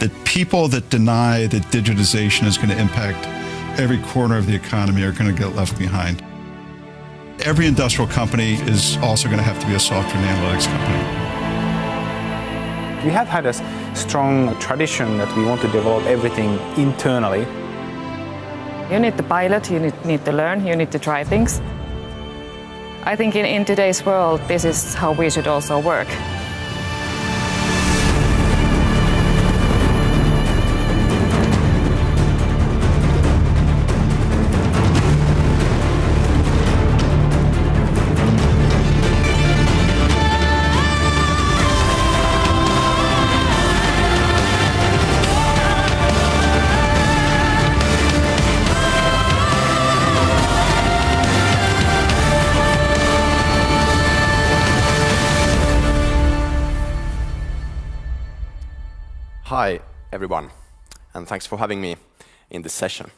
that people that deny that digitization is going to impact every corner of the economy are going to get left behind. Every industrial company is also going to have to be a software and analytics company. We have had a strong tradition that we want to develop everything internally. You need to pilot, you need, need to learn, you need to try things. I think in, in today's world, this is how we should also work. Everyone, and thanks for having me in this session.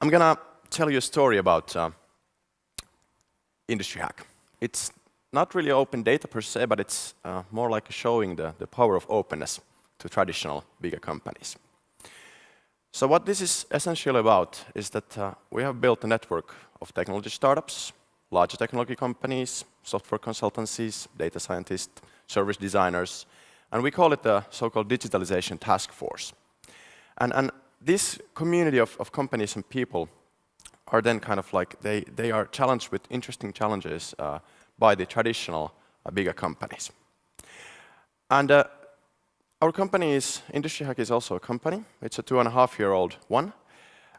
I'm gonna tell you a story about uh, Industry Hack. It's not really open data per se, but it's uh, more like showing the, the power of openness to traditional bigger companies. So what this is essentially about is that uh, we have built a network of technology startups, larger technology companies, software consultancies, data scientists, service designers, and we call it the so-called digitalization task force. And, and this community of, of, companies and people are then kind of like, they, they are challenged with interesting challenges uh, by the traditional uh, bigger companies. And uh, our company is, Industry Hack is also a company. It's a two and a half year old one.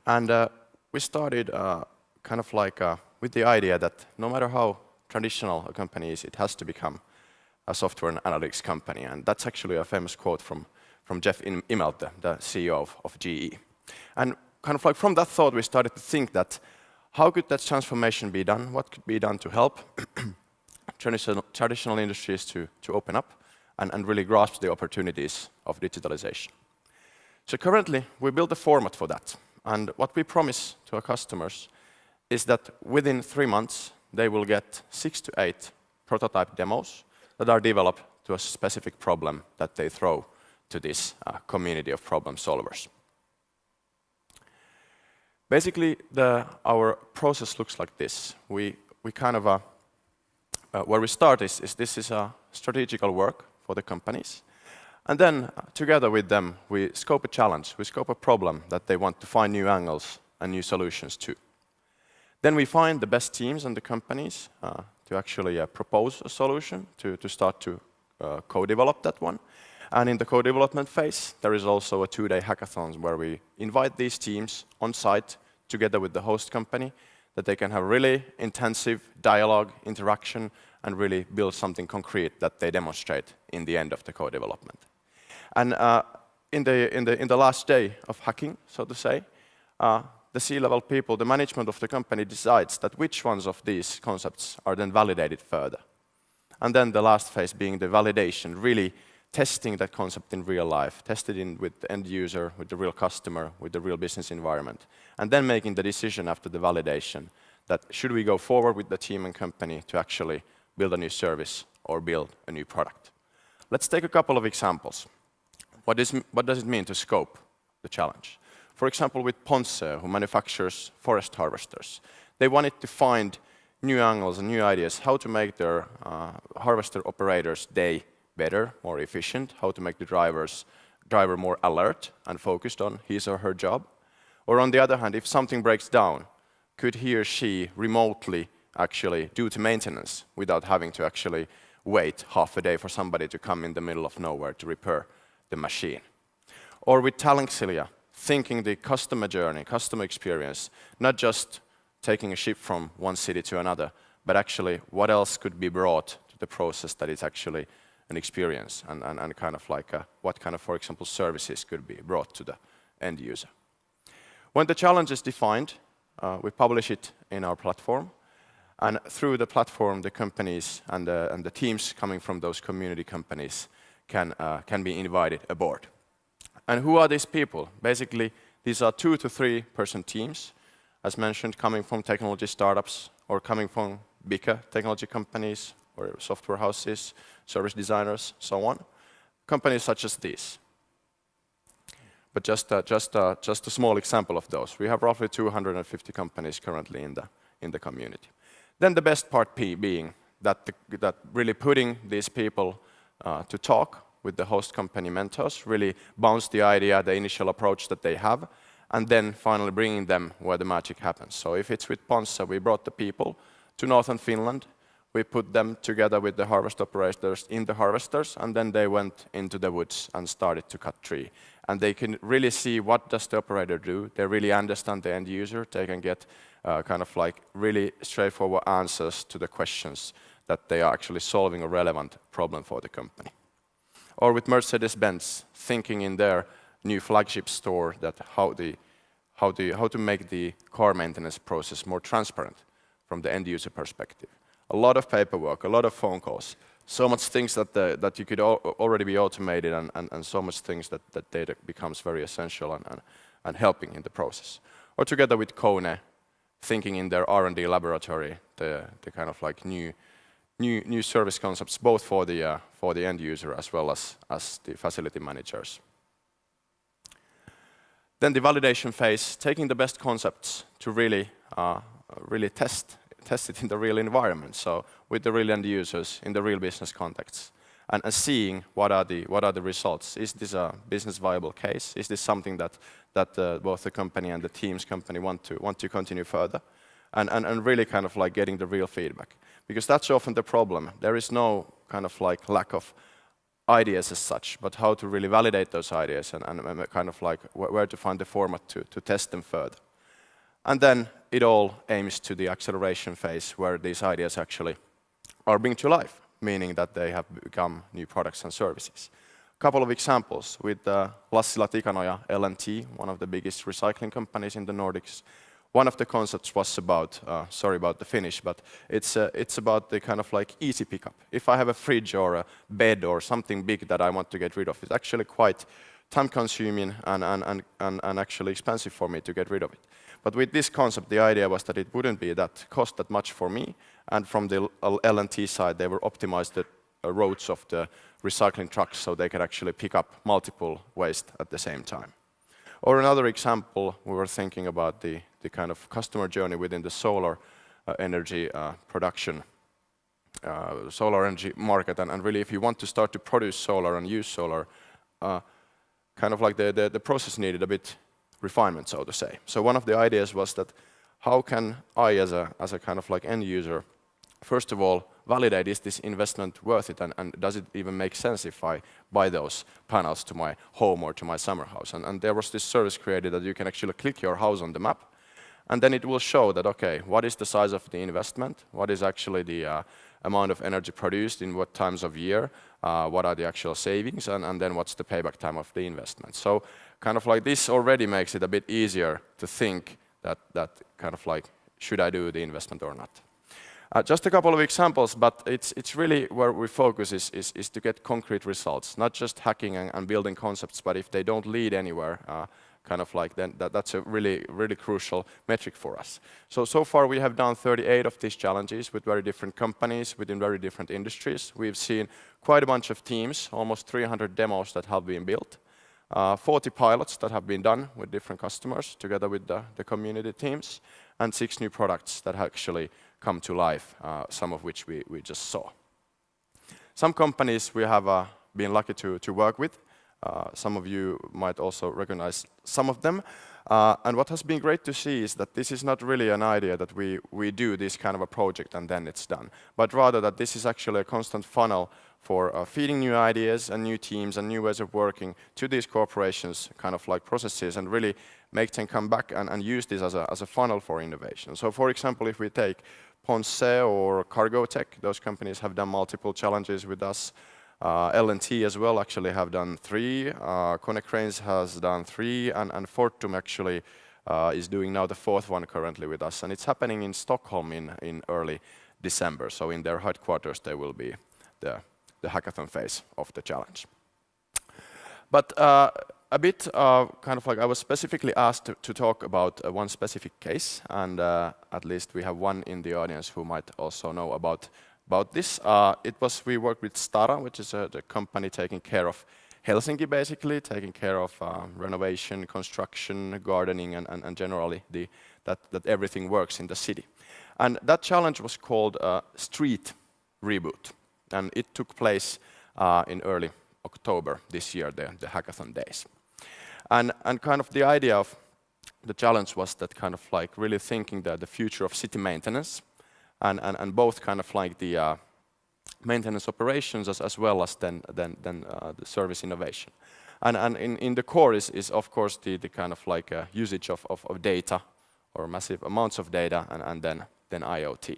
And uh, we started uh, kind of like uh, with the idea that no matter how traditional a company is, it has to become a software and analytics company. And that's actually a famous quote from, from Jeff Immelt, the, the CEO of, of GE. And kind of like from that thought, we started to think that how could that transformation be done? What could be done to help traditional, traditional industries to, to open up and, and really grasp the opportunities of digitalization? So currently, we build a format for that. And what we promise to our customers is that within three months, they will get six to eight prototype demos that are developed to a specific problem that they throw to this uh, community of problem solvers. Basically, the, our process looks like this. We, we kind of, uh, uh, where we start is, is this is a strategical work for the companies. And then, uh, together with them, we scope a challenge, we scope a problem that they want to find new angles and new solutions to. Then we find the best teams and the companies uh, to actually uh, propose a solution, to, to start to uh, co-develop that one. And in the co-development phase, there is also a two-day hackathon where we invite these teams on site together with the host company that they can have really intensive dialogue, interaction, and really build something concrete that they demonstrate in the end of the co-development. And uh, in, the, in, the, in the last day of hacking, so to say, uh, the C-level people, the management of the company decides that which ones of these concepts are then validated further. And then the last phase being the validation, really testing that concept in real life, tested in with the end user, with the real customer, with the real business environment, and then making the decision after the validation that should we go forward with the team and company to actually build a new service or build a new product. Let's take a couple of examples. What, is, what does it mean to scope the challenge? For example, with Ponsse, who manufactures forest harvesters. They wanted to find new angles and new ideas, how to make their uh, harvester operators' day better, more efficient, how to make the drivers, driver more alert and focused on his or her job. Or on the other hand, if something breaks down, could he or she remotely actually do the maintenance without having to actually wait half a day for somebody to come in the middle of nowhere to repair the machine? Or with Tallink Silja, thinking the customer journey, customer experience, not just taking a ship from one city to another, but actually what else could be brought to the process that is actually an experience and, and, and kind of like a, what kind of, for example, services could be brought to the end user. When the challenge is defined, uh, we publish it in our platform. And through the platform, the companies and the, and the teams coming from those community companies can, uh, can be invited aboard. And who are these people? Basically, these are two to three person teams, as mentioned, coming from technology startups or coming from bigger technology companies or software houses, service designers, so on. Companies such as these. but just, uh, just, uh, just a small example of those. We have roughly 250 companies currently in the, in the community. Then the best part P being that, the, that really putting these people uh, to talk with the host company mentors, really bounce the idea, the initial approach that they have, and then finally bringing them where the magic happens. So if it's with Ponsse, we brought the people to northern Finland, we put them together with the harvest operators in the harvesters, and then they went into the woods and started to cut tree. And they can really see what does the operator do. They really understand the end user. They can get uh, kind of like really straightforward answers to the questions that they are actually solving a relevant problem for the company. Or with Mercedes-Benz, thinking in their new flagship store that how, the, how, the, how to make the car maintenance process more transparent from the end user perspective. A lot of paperwork, a lot of phone calls, so much things that, the, that you could already be automated and, and, and, so much things that, that data becomes very essential and, and, and helping in the process. Or together with Kone, thinking in their R&D laboratory, the, the kind of like new, new, new service concepts, both for the, uh, for the end user as well as, as the facility managers. Then the validation phase, taking the best concepts to really, uh, really test, test it in the real environment, so with the real end users in the real business contexts, and, seeing what are, the, what are the results. Is this a business viable case? Is this something that, that uh, both the company and the team's company want to, want to continue further? And, and, and really kind of like getting the real feedback. Because that's often the problem. There is no kind of like lack of ideas as such, but how to really validate those ideas and, and kind of like where to find the format to, to test them further. And then it all aims to the acceleration phase where these ideas actually are being to life, meaning that they have become new products and services. A couple of examples with uh, Lassila Tikanoja L&T, one of the biggest recycling companies in the Nordics, one of the concepts was about, uh, sorry about the Finnish, but it's, uh, it's about the kind of like easy pickup. If I have a fridge or a bed or something big that I want to get rid of, it's actually quite time consuming and, and, and, and, and actually expensive for me to get rid of it. But with this concept, the idea was that it wouldn't be that cost that much for me. And from the L&T side, they were optimized the uh, roads of the recycling trucks so they could actually pick up multiple waste at the same time. Or another example, we were thinking about the, the kind of customer journey within the solar uh, energy uh, production, uh, solar energy market. And, and, really, if you want to start to produce solar and use solar, uh, kind of like the, the, the process needed a bit refinement, so to say. So one of the ideas was that how can I, as a, as a kind of like end user, first of all, validate is this investment worth it and, and, does it even make sense if I buy those panels to my home or to my summer house. And, and, there was this service created that you can actually click your house on the map and then it will show that, okay, what is the size of the investment? What is actually the uh, amount of energy produced in what times of year? Uh, what are the actual savings? And, and then what's the payback time of the investment? So kind of like this already makes it a bit easier to think that, that kind of like, should I do the investment or not? Uh, just a couple of examples, but it's, it's really where we focus is, is, is to get concrete results, not just hacking and, and, building concepts, but if they don't lead anywhere, uh, kind of like then that, that's a really, really crucial metric for us. So, so far we have done 38 of these challenges with very different companies within very different industries. We've seen quite a bunch of teams, almost 300 demos that have been built. Uh, 40 pilots that have been done with different customers together with the, the community teams, and six new products that actually come to life, uh, some of which we, we just saw. Some companies we have uh, been lucky to, to work with. Uh, some of you might also recognize some of them. Uh, and what has been great to see is that this is not really an idea that we, we do this kind of a project and then it's done, but rather that this is actually a constant funnel for uh, feeding new ideas and new teams and new ways of working to these corporations kind of like processes and really make them come back and, and use this as a, as a funnel for innovation. So for example, if we take Ponsse or Cargotec, those companies have done multiple challenges with us. Uh, L&T as well actually have done three. Uh, Konecranes has done three, and, and Fortum actually uh, is doing now the fourth one currently with us. And it's happening in Stockholm in, in early December. So in their headquarters, there will be the, the hackathon phase of the challenge. But uh, a bit uh, kind of like I was specifically asked to, to talk about uh, one specific case, and uh, at least we have one in the audience who might also know about about this. Uh, it was we worked with Stara, which is a, the company taking care of Helsinki, basically, taking care of renovation, construction, gardening, and and, and generally the, that that everything works in the city. And that challenge was called Street Reboot, and it took place in early October this year, the, the hackathon days. And kind of the idea of the challenge was that kind of like really thinking that the future of city maintenance and both kind of like the uh, maintenance operations as well as then then uh, the service innovation. And in the core is of course the kind of like uh, usage of data or massive amounts of data and then then IoT.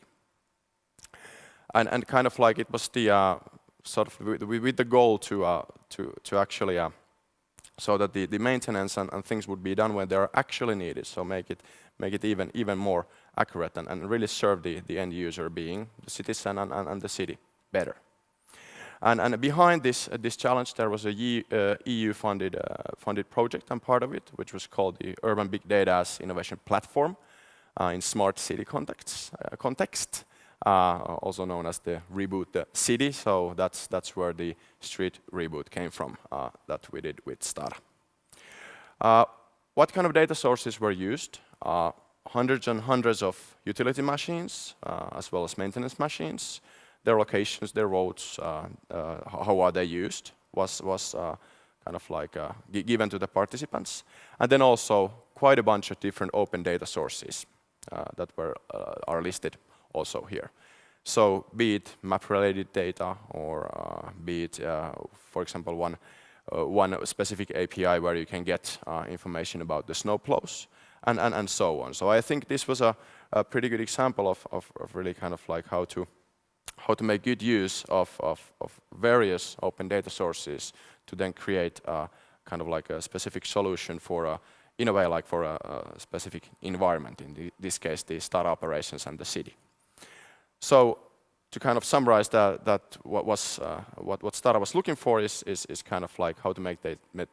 And kind of like it was the sort of with the goal to actually so that the maintenance and things would be done when they're actually needed, so make it make it even even more accurate and really serve the the end user, being the citizen and the city better. And and behind this uh, this challenge, there was a EU-funded uh, uh, funded project and part of it, which was called the Urban Big Data Innovation Platform in smart city Contexts, context, Uh, also known as the Reboot the City. So that's that's where the Street Reboot came from, uh, that we did with Stara. What kind of data sources were used? Hundreds and hundreds of utility machines, as well as maintenance machines. Their locations, their roads, how are they used, was kind of like given to the participants. And then also quite a bunch of different open data sources that were, are listed also here. So be it map-related data or uh, be it, uh, for example, one uh, one specific API where you can get information about the snowplows and and, and so on. So I think this was a pretty good example of of really kind of like how to how to make good use of of various open data sources to then create kind of like a specific solution for, a, in a way, like for a specific environment, in this case, the Stara operations and the city. So to kind of summarize that, uh, what what Stara was looking for is is, is kind of like how to make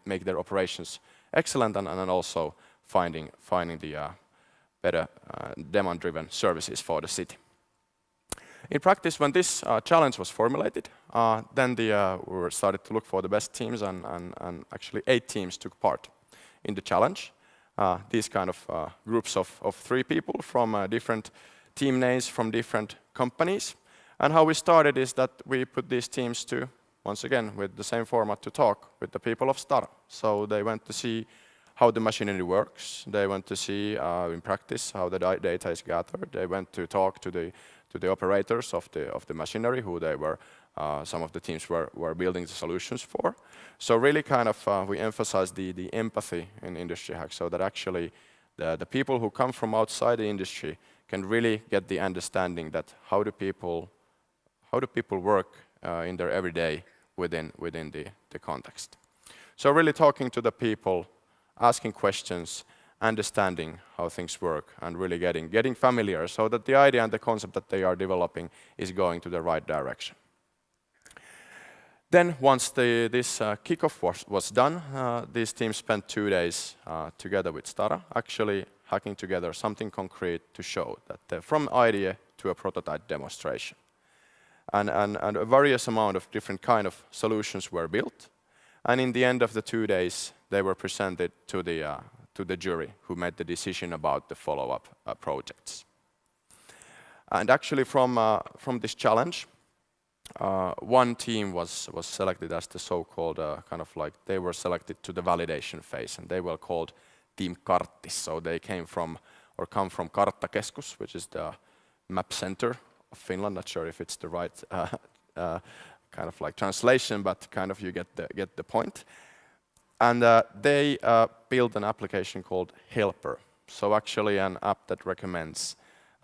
make their operations excellent and then also finding finding the uh, better uh, demand-driven services for the city. In practice, when this challenge was formulated, then we started to look for the best teams and and, and actually eight teams took part in the challenge. These kind of groups of three people from different team names from different companies. And how we started is that we put these teams to, once again, with the same format, to talk with the people of Stara. So they went to see how the machinery works. They went to see in practice how the data is gathered. They went to talk to the to the operators of the of the machinery, who they were uh, some of the teams were were building the solutions for. So really kind of we emphasize the the empathy in Industry Hack, so that actually the, the people who come from outside the industry can really get the understanding that how do people how do people work uh, in their everyday within within the the context. So really talking to the people, asking questions, understanding how things work, and really getting getting familiar so that the idea and the concept that they are developing is going to the right direction. Then once the, this uh, kickoff was was done, uh, these teams spent two days together with Stara, actually hacking together something concrete to show that from idea to a prototype demonstration. And and a various amount of different kind of solutions were built, and in the end of the two days, they were presented to the uh, to the jury, who made the decision about the follow-up uh, projects. And actually from uh, from this challenge, uh, one team was selected as the so-called kind of like they were selected to the validation phase, and they were called Team Karttis. So they came from or come from Karttakeskus, which is the map center of Finland. Not sure if it's the right uh, uh, kind of like translation, but kind of you get the point. And uh, they built an application called Helper. So actually an app that recommends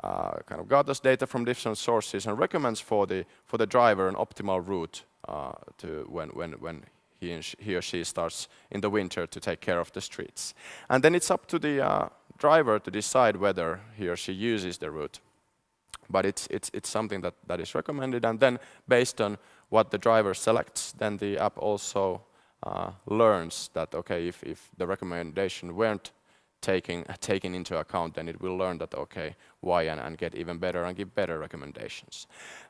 kind of gathers data from different sources and recommends for the for the driver an optimal route to when when when he or she starts in the winter to take care of the streets. And then it's up to the uh, driver to decide whether he or she uses the route. But it's it's, it's something that, that is recommended, and then based on what the driver selects, then the app also uh, learns that, okay, if if the recommendation weren't taken into account, then it will learn that, okay, why, and get even better and give better recommendations.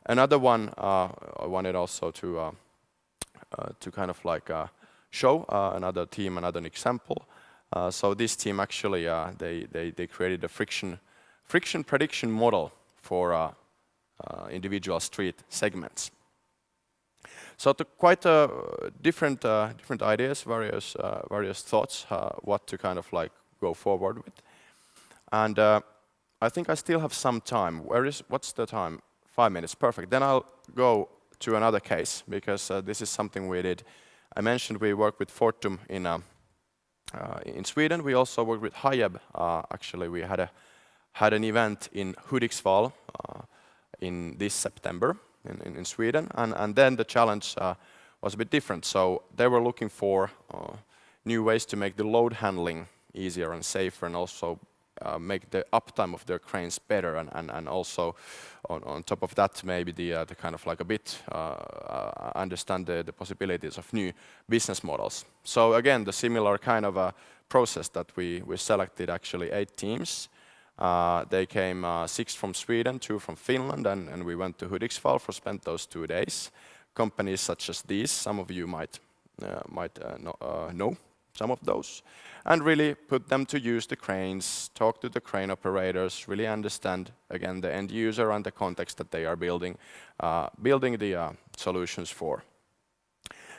Another one, uh, I wanted also to Uh, kind of like uh, show uh, another team, another example. so this team actually, they, they, they created a friction, friction prediction model for individual street segments. So to quite uh, different uh, different ideas, various uh, various thoughts, what to kind of like go forward with, and I think I still have some time. Where is what's the time? Five minutes, perfect. Then I'll go to another case because this is something we did. I mentioned we work with Fortum in uh, in Sweden. We also worked with Hiab. Uh, actually, we had a had an event in Hudiksvall uh, in this September, in, in, in Sweden. And, and then the challenge uh, was a bit different. So they were looking for uh, new ways to make the load handling easier and safer and also uh, make the uptime of their cranes better and, and, and also on, on top of that maybe the, uh, the kind of like a bit uh, uh, understand the, the possibilities of new business models. So again the similar kind of a process that we, we selected actually eight teams uh, they came six from Sweden, two from Finland, and, and we went to Hudiksvall for spent those two days. Companies such as these, some of you might, might know some of those, and really put them to use the cranes, talk to the crane operators, really understand, again, the end user and the context that they are building, uh, building the uh, solutions for.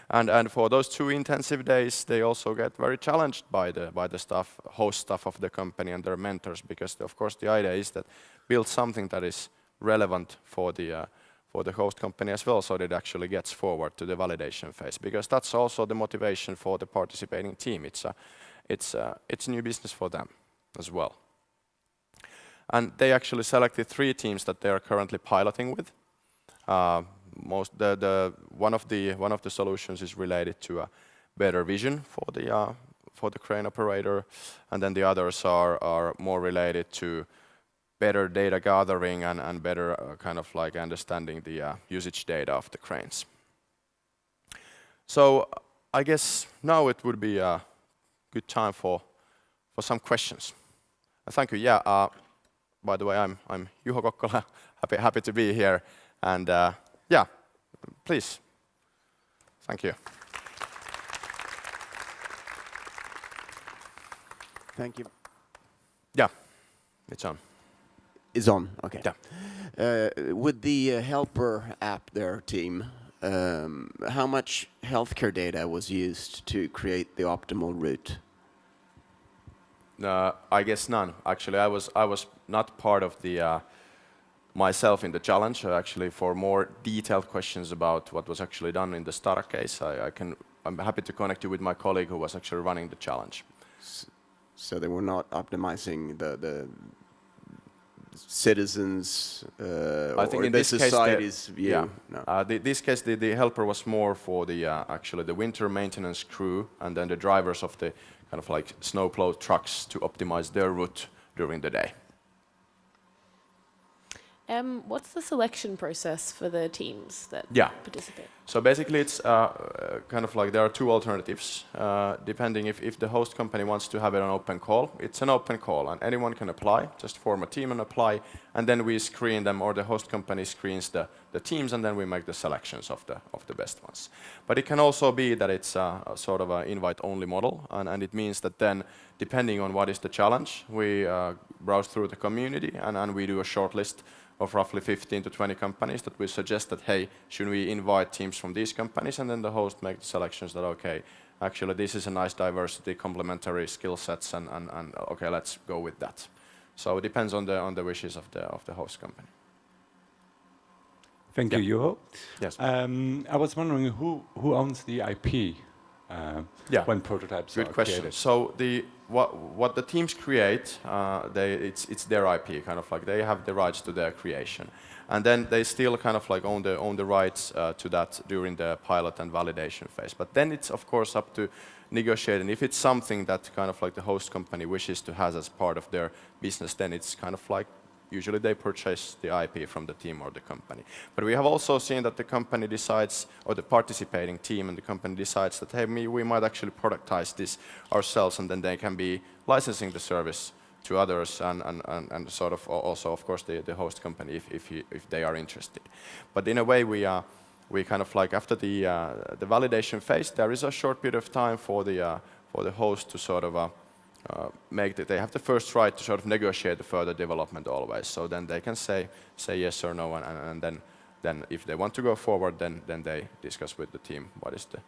And, and for those two intensive days, they also get very challenged by the, by the staff, host staff of the company and their mentors, because of course the idea is that build something that is relevant for the, uh, for the host company as well, so that it actually gets forward to the validation phase, because that's also the motivation for the participating team. It's, a, it's, a, it's new business for them as well. And they actually selected three teams that they are currently piloting with. Uh, most the, the one of the one of the solutions is related to a better vision for the uh, for the crane operator, and then the others are are more related to better data gathering and and better uh, kind of like understanding the uh, usage data of the cranes. So I guess now it would be a good time for for some questions. thank you. Yeah. Uh, by the way, I'm I'm Juho Kokkola. happy happy to be here and. Uh, yeah, please. Thank you. Thank you. Yeah, it's on. It's on, okay. Yeah. Uh, with the uh, helper app there, team, um, how much healthcare data was used to create the optimal route? Uh, I guess none. Actually, I was I was not part of the uh, myself in the challenge. Uh, actually, for more detailed questions about what was actually done in the Stara case, I, I, can, I'm happy to connect you with my colleague who was actually running the challenge. So they were not optimizing the, the citizens uh, I think in the this society's case view? Yeah. No. Uh, the, this case, the, the helper was more for the uh, actually the winter maintenance crew and then the drivers of the kind of like snowplow trucks to optimize their route during the day. Um, what's the selection process for the teams that yeah. participate? So basically it's uh, uh, kind of like there are two alternatives, uh, depending if, if the host company wants to have it an open call. It's an open call and anyone can apply, just form a team and apply, and then we screen them or the host company screens the, the teams and then we make the selections of the, of the best ones. But it can also be that it's a, a sort of an invite-only model and, and it means that then depending on what is the challenge, we uh, browse through the community and, and we do a short list of roughly 15 to 20 companies that we suggest that, hey, should we invite teams from these companies? And then the host makes the selections that, okay, actually this is a nice diversity, complementary skill sets, and, and, and okay, let's go with that. So it depends on the, on the wishes of the, of the host company. Thank yeah. you, Juho. Yes. Um, I was wondering who, who owns the IP uh, yeah. when prototypes Good are question. created? So the what what the teams create, uh, they it's it's their IP, kind of like they have the rights to their creation, and then they still kind of like own the own the rights uh, to that during the pilot and validation phase. But then it's of course up to negotiating. If it's something that kind of like the host company wishes to have as part of their business, then it's kind of like Usually they purchase the IP from the team or the company. But we have also seen that the company decides, or the participating team and the company decides that, hey, we might actually productize this ourselves and then they can be licensing the service to others and, and, and, and sort of also, of course, the, the host company if, if, he, if they are interested. But in a way, we are, we kind of like after the the validation phase, there is a short period of time for the for the host to sort of uh, make that they have the first right to sort of negotiate the further development always. So then they can say say yes or no, and, and then then if they want to go forward, then then they discuss with the team what is the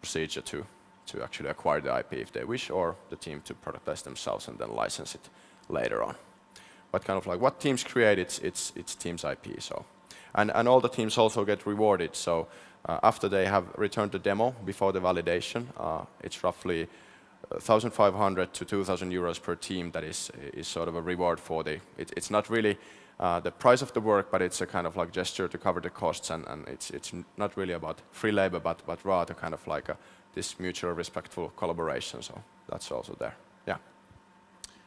procedure to to actually acquire the IP if they wish, or the team to productize themselves and then license it later on. But kind of like what teams create, it's it's it's teams IP. So, and and all the teams also get rewarded. So uh, after they have returned the demo before the validation, uh, it's roughly 1,500 to 2,000 euros per team that is, is sort of a reward for the, it, it's not really uh, the price of the work, but it's a kind of like gesture to cover the costs and, and it's, it's not really about free labor, but, but rather kind of like a, this mutual respectful collaboration. So that's also there. Yeah.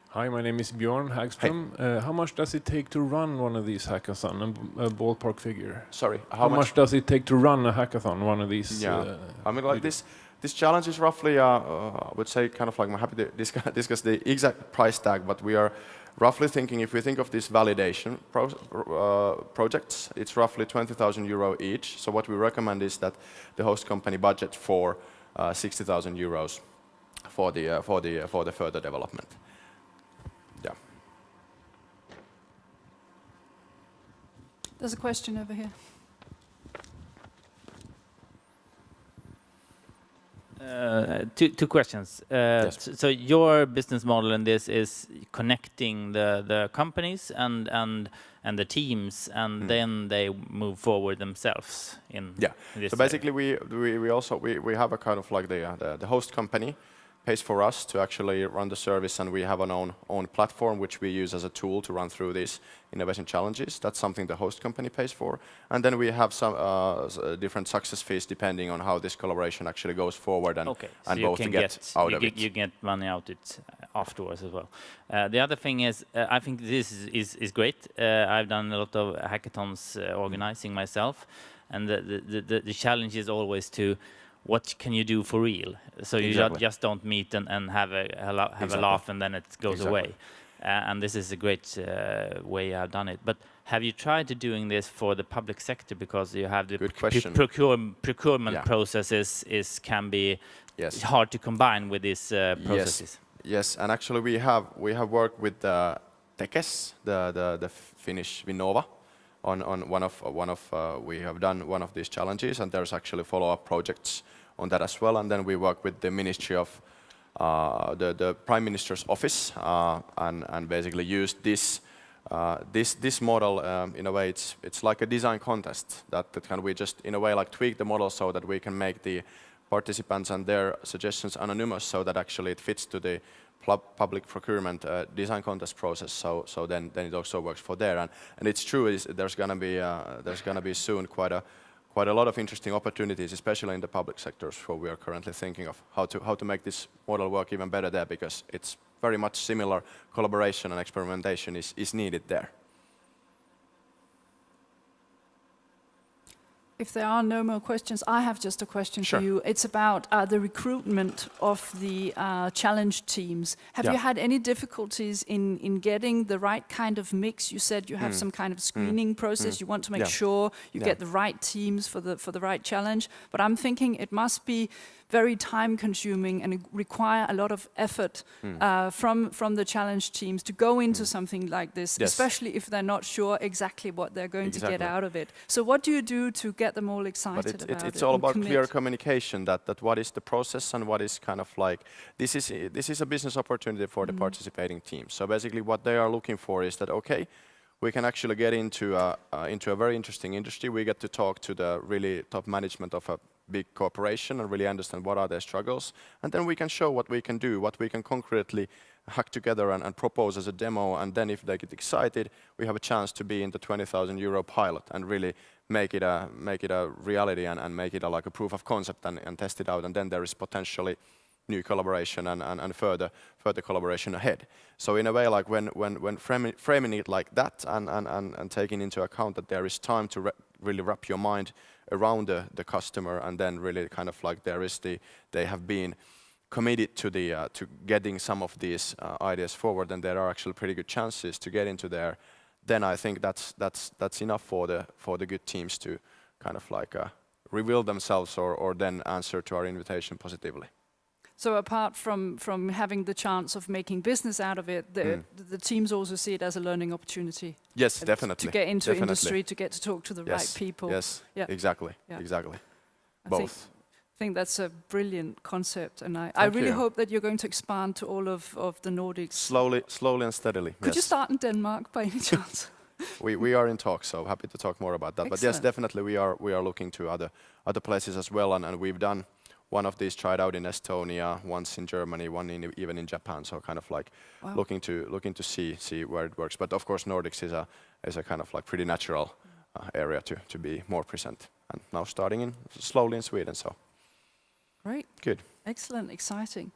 Hi, my name is Bjorn Hagström. Hey. Uh, how much does it take to run one of these hackathon? A, ballpark figure. Sorry, how, how much? much? does it take to run a hackathon? One of these. Yeah, uh, I mean, like this. This challenge is roughly, uh, uh, I would say, kind of like, I'm happy to discuss, discuss, the exact price tag, but we are roughly thinking, if we think of these validation pro uh, projects, it's roughly 20,000 euro each. So what we recommend is that the host company budget for uh, 60,000 euros for the, uh, for, the, uh, for the further development. Yeah. There's a question over here. Uh, two, two questions. Uh, yes. so, your business model in this is connecting the, the companies and, and, and the teams, and mm. then they move forward themselves in Yeah, so basically we, we, we also, we, we have a kind of like the, uh, the, the host company pays for us to actually run the service and we have an own, own platform which we use as a tool to run through these innovation challenges. That's something the host company pays for. And then we have some uh, different success fees depending on how this collaboration actually goes forward and, okay. and so both get, get, out you of get, it. You get money out it uh, afterwards as well. Uh, the other thing is, uh, I think this is, is, is great. Uh, I've done a lot of hackathons uh, organizing myself and the, the, the, the challenge is always to what can you do for real? So you exactly. just don't meet and, and have a have exactly. a laugh and then it goes exactly. away. Uh, and this is a great uh, way I've done it. But have you tried to doing this for the public sector because you have the procure procurement yeah. processes is can be yes. hard to combine with these uh, processes? Yes. yes, and actually we have we have worked with the Tekes, the the, the Finnish Vinnova, on, on one of, one of uh, we have done one of these challenges and there's actually follow-up projects on that as well. And then we work with the Ministry of uh, the, the Prime Minister's office uh, and, and basically use this uh, this this model um, in a way it's it's like a design contest that, that can we just in a way like tweak the model so that we can make the participants and their suggestions anonymous so that actually it fits to the public procurement uh, design contest process. So, so then, then it also works for there. And, and it's true, is there's going to be uh, there's to be soon quite a quite a lot of interesting opportunities, especially in the public sectors, where we are currently thinking of how to how to make this model work even better there, because it's very much similar collaboration and experimentation is, is needed there. If there are no more questions, I have just a question sure. for you. It's about uh, the recruitment of the uh, challenge teams. Have yeah. you had any difficulties in, in getting the right kind of mix? You said you have mm. some kind of screening mm. process. Mm. You want to make yeah. sure you yeah. get the right teams for the, for the right challenge. But I'm thinking it must be very time consuming and require a lot of effort mm. uh, from, from the challenge teams to go into mm. something like this, yes. especially if they're not sure exactly what they're going exactly. to get out of it. So what do you do to get them all excited it, about it? It's it all about commit? clear communication that, that what is the process and what is kind of like, this is, this is a business opportunity for mm. the participating teams. So basically what they are looking for is that, okay, we can actually get into a, uh, into a very interesting industry. We get to talk to the really top management of a big corporation and really understand what are their struggles. And then we can show what we can do, what we can concretely hack together and, and propose as a demo. And then if they get excited, we have a chance to be in the 20,000 euro pilot and really make it a, make it a reality and, and make it a, like a proof of concept and, and test it out. And then there is potentially new collaboration and, and, and further further collaboration ahead. So in a way, like when when when framing, framing it like that and, and, and, and taking into account that there is time to re really wrap your mind around the, the customer and then really kind of like there is the, they have been committed to the uh, to getting some of these uh, ideas forward and there are actually pretty good chances to get into there then I think that's that's that's enough for the for the good teams to kind of like uh, reveal themselves or, or then answer to our invitation positively. So apart from from having the chance of making business out of it, the Mm. the teams also see it as a learning opportunity. Yes, definitely. To get into definitely. industry, to get to talk to the yes. right people. Yes, Yeah. exactly, Yeah. exactly. I Both. think, think that's a brilliant concept, and I, I really you. hope that you're going to expand to all of, of the Nordics. Slowly, slowly and steadily. Could you start in Denmark by any chance? we, we are in talks, so happy to talk more about that. But yes, definitely we are we are looking to other other places as well, and, and we've done one of these tried out in Estonia, once in Germany, one in even in Japan. So kind of like Wow. looking to looking to see see where it works. But of course, Nordics is a is a kind of like pretty natural uh, area to to be more present. And now starting in slowly in Sweden. So Great. good. Excellent, exciting.